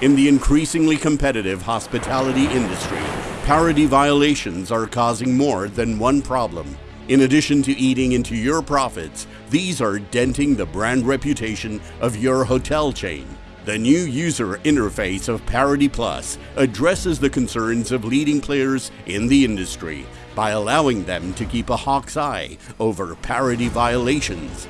In the increasingly competitive hospitality industry, parity violations are causing more than one problem. In addition to eating into your profits, these are denting the brand reputation of your hotel chain. The new user interface of Parity Plus addresses the concerns of leading players in the industry by allowing them to keep a hawk's eye over parity violations.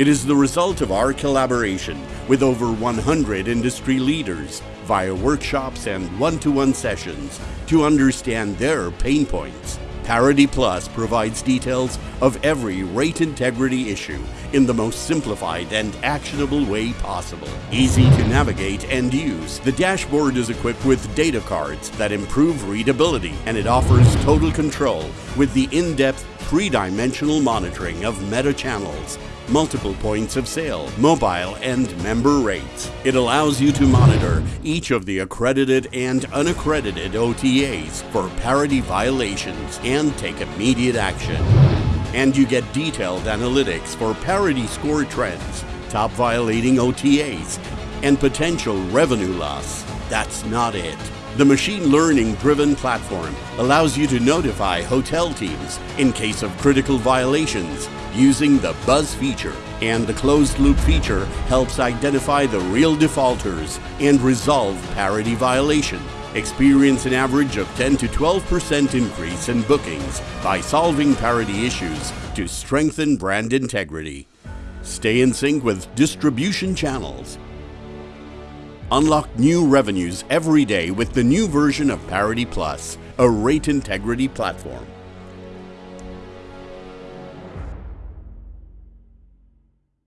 It is the result of our collaboration with over 100 industry leaders via workshops and one-to-one sessions to understand their pain points. Parity Plus provides details of every rate integrity issue in the most simplified and actionable way possible. Easy to navigate and use, the dashboard is equipped with data cards that improve readability and it offers total control with the in-depth three-dimensional monitoring of meta channels multiple points of sale, mobile and member rates. It allows you to monitor each of the accredited and unaccredited OTAs for parity violations and take immediate action. And you get detailed analytics for parity score trends, top violating OTAs, and potential revenue loss. That's not it. The machine learning driven platform allows you to notify hotel teams in case of critical violations using the Buzz feature. And the closed loop feature helps identify the real defaulters and resolve parity violation. Experience an average of 10 to 12% increase in bookings by solving parity issues to strengthen brand integrity. Stay in sync with distribution channels. Unlock new revenues every day with the new version of Parity Plus, a rate integrity platform.